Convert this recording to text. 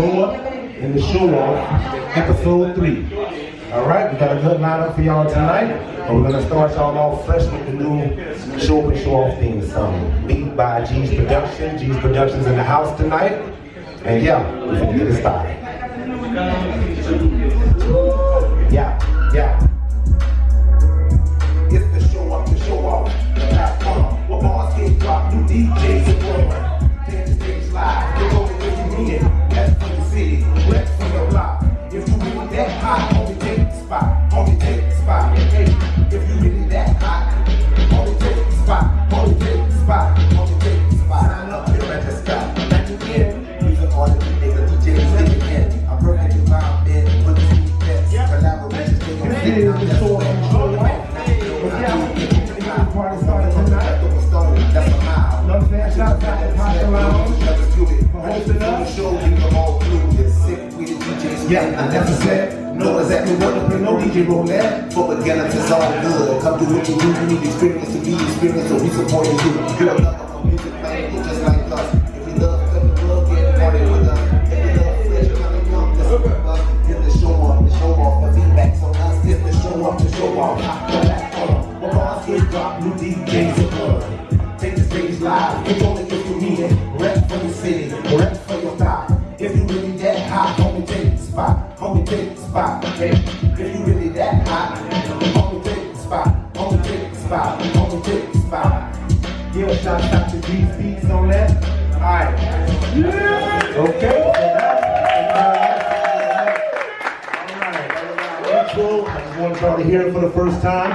Show Up and the Show Off, episode three. All right, we got a good lineup for y'all tonight. But we're gonna start y'all off fresh with the new Show Up and Show Off theme song. Beat by G's Production. G's Production's in the house tonight. And yeah, we're gonna get it started. Yeah, yeah. It's the show up, the show off. The platform where bars get dropped, new DJs and spot. Hey, if you really that hot, only take the spot, only take the spot, only take the spot. Sign up, you're at the spot. Back again, music artist, nigga, DJs, nigga, again. I'm perfect environment, put the sweet best. Collaborations, take on It is the show up and show off. But yeah, the party started tonight. That's a mile. Know what I'm saying? Shout out to Pocket Yeah, I never said, know exactly what to play, no DJ roulette. For beginners, it's all good. Come do what you do, you need experience to be experienced, so we support you. You're a lover of music, man, you're just like us. If you love come seven, love, get party with us. If you love fresh, kind of young, this is us. It's the show off, the show off, the feedback's on us. It's the show off, the show off. Hot the platform, where bars get dropped, new DJs and more. Take the stage live, it's only if for me, it. Rep for your city, spot. Okay? If you really that hot, homie, take the spot. Homie, take the spot. Homie, take the spot. A shout out to G's Beats on that. Alright. Okay. Alright. I just want y'all to hear it for the first time.